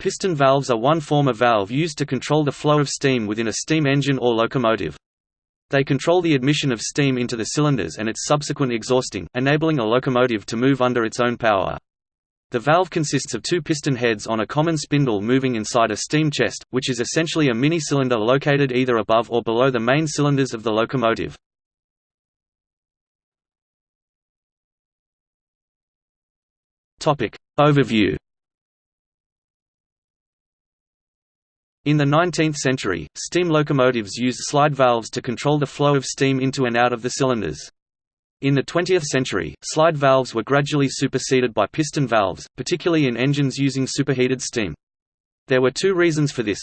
Piston valves are one form of valve used to control the flow of steam within a steam engine or locomotive. They control the admission of steam into the cylinders and its subsequent exhausting, enabling a locomotive to move under its own power. The valve consists of two piston heads on a common spindle moving inside a steam chest, which is essentially a mini-cylinder located either above or below the main cylinders of the locomotive. Overview In the 19th century, steam locomotives used slide valves to control the flow of steam into and out of the cylinders. In the 20th century, slide valves were gradually superseded by piston valves, particularly in engines using superheated steam. There were two reasons for this.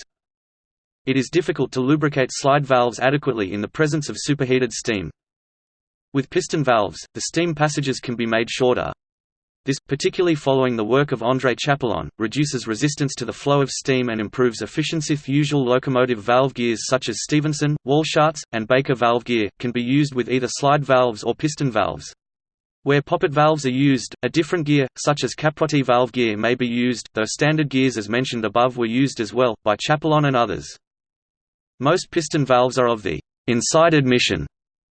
It is difficult to lubricate slide valves adequately in the presence of superheated steam. With piston valves, the steam passages can be made shorter, this, particularly following the work of André Chapelon, reduces resistance to the flow of steam and improves efficiency. Usual locomotive valve gears such as Stephenson, Walschaerts, and Baker valve gear, can be used with either slide valves or piston valves. Where poppet valves are used, a different gear, such as Caprotti valve gear may be used, though standard gears as mentioned above were used as well, by Chapelon and others. Most piston valves are of the inside admission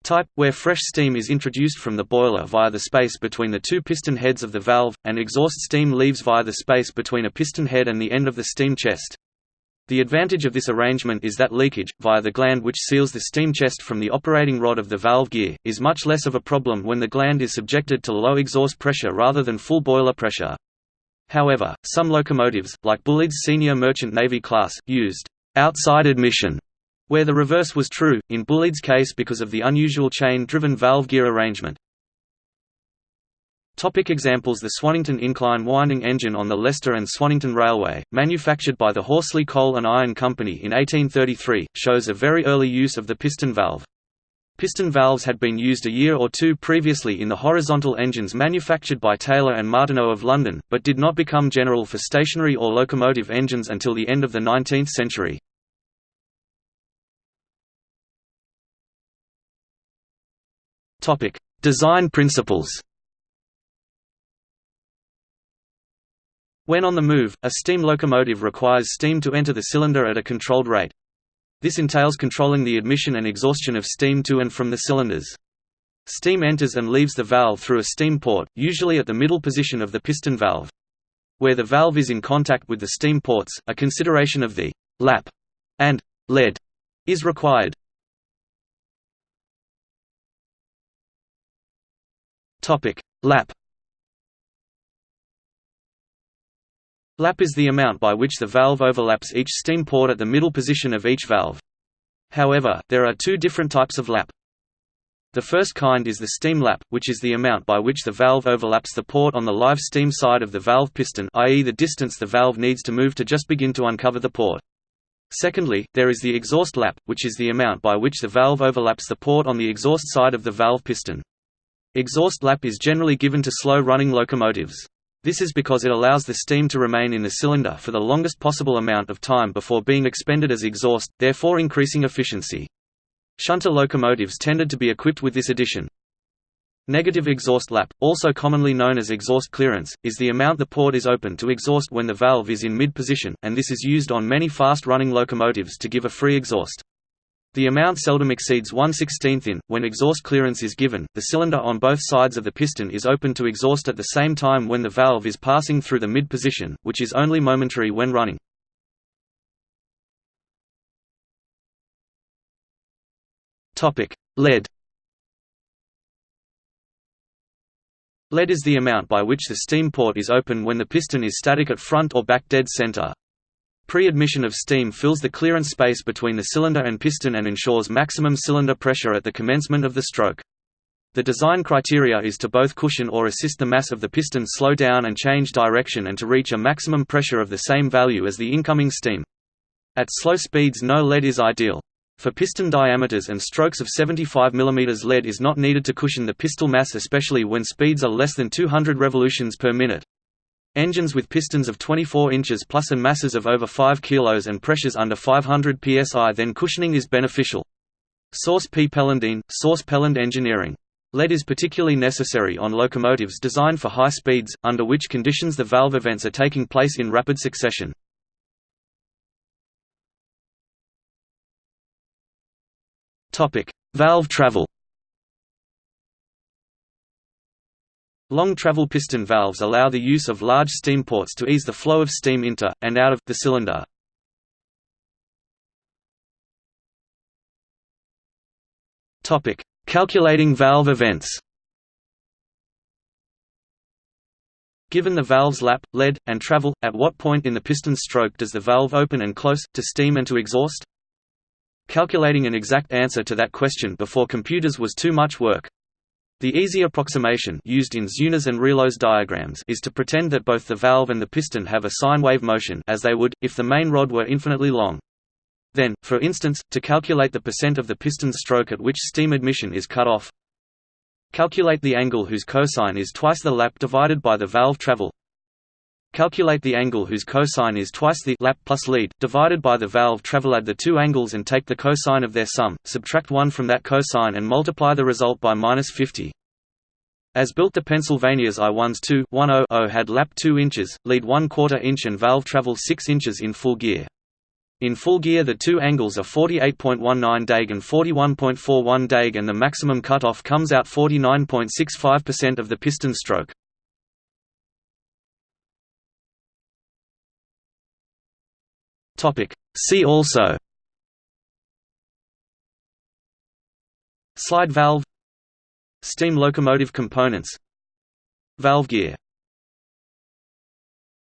type, where fresh steam is introduced from the boiler via the space between the two piston heads of the valve, and exhaust steam leaves via the space between a piston head and the end of the steam chest. The advantage of this arrangement is that leakage, via the gland which seals the steam chest from the operating rod of the valve gear, is much less of a problem when the gland is subjected to low exhaust pressure rather than full boiler pressure. However, some locomotives, like Bulleid's senior merchant navy class, used outside admission where the reverse was true, in Bulleid's case because of the unusual chain-driven valve gear arrangement. Topic examples The Swannington incline winding engine on the Leicester and Swannington Railway, manufactured by the Horsley Coal and Iron Company in 1833, shows a very early use of the piston valve. Piston valves had been used a year or two previously in the horizontal engines manufactured by Taylor and Martineau of London, but did not become general for stationary or locomotive engines until the end of the 19th century. Topic: Design principles. When on the move, a steam locomotive requires steam to enter the cylinder at a controlled rate. This entails controlling the admission and exhaustion of steam to and from the cylinders. Steam enters and leaves the valve through a steam port, usually at the middle position of the piston valve. Where the valve is in contact with the steam ports, a consideration of the lap and lead is required. Topic: Lap. Lap is the amount by which the valve overlaps each steam port at the middle position of each valve. However, there are two different types of lap. The first kind is the steam lap, which is the amount by which the valve overlaps the port on the live steam side of the valve piston i.e. the distance the valve needs to move to just begin to uncover the port. Secondly, there is the exhaust lap, which is the amount by which the valve overlaps the port on the exhaust side of the valve piston. Exhaust lap is generally given to slow-running locomotives. This is because it allows the steam to remain in the cylinder for the longest possible amount of time before being expended as exhaust, therefore increasing efficiency. Shunter locomotives tended to be equipped with this addition. Negative exhaust lap, also commonly known as exhaust clearance, is the amount the port is open to exhaust when the valve is in mid-position, and this is used on many fast-running locomotives to give a free exhaust. The amount seldom exceeds 1 16th in. When exhaust clearance is given, the cylinder on both sides of the piston is open to exhaust at the same time when the valve is passing through the mid position, which is only momentary when running. Lead. Lead is the amount by which the steam port is open when the piston is static at front or back dead center. Pre-admission of steam fills the clearance space between the cylinder and piston and ensures maximum cylinder pressure at the commencement of the stroke. The design criteria is to both cushion or assist the mass of the piston slow down and change direction and to reach a maximum pressure of the same value as the incoming steam. At slow speeds no lead is ideal. For piston diameters and strokes of 75 mm lead is not needed to cushion the piston mass especially when speeds are less than 200 revolutions per minute. Engines with pistons of 24 inches plus and masses of over 5 kilos and pressures under 500 psi then cushioning is beneficial. Source P. Pelandine, Source Peland Engineering. Lead is particularly necessary on locomotives designed for high speeds, under which conditions the valve events are taking place in rapid succession. Valve travel Long travel piston valves allow the use of large steam ports to ease the flow of steam into, and out of, the cylinder. Calculating valve events Given the valve's lap, lead, and travel, at what point in the piston stroke does the valve open and close, to steam and to exhaust? Calculating an exact answer to that question before computers was too much work. The easy approximation used in Zeuner's and Reuleaux's diagrams is to pretend that both the valve and the piston have a sine wave motion as they would, if the main rod were infinitely long. Then, for instance, to calculate the percent of the piston stroke at which steam admission is cut off, Calculate the angle whose cosine is twice the lap divided by the valve travel. Calculate the angle whose cosine is twice the lap plus lead divided by the valve travel. Add the two angles and take the cosine of their sum. Subtract 1 from that cosine and multiply the result by minus 50. As built the Pennsylvania's I-1s 2 had lap 2 inches, lead 1 quarter inch and valve travel 6 inches in full gear. In full gear the two angles are 48.19 dag and 41.41 dag and the maximum cutoff comes out 49.65% of the piston stroke. See also. Slide valve. Steam locomotive components. Valve gear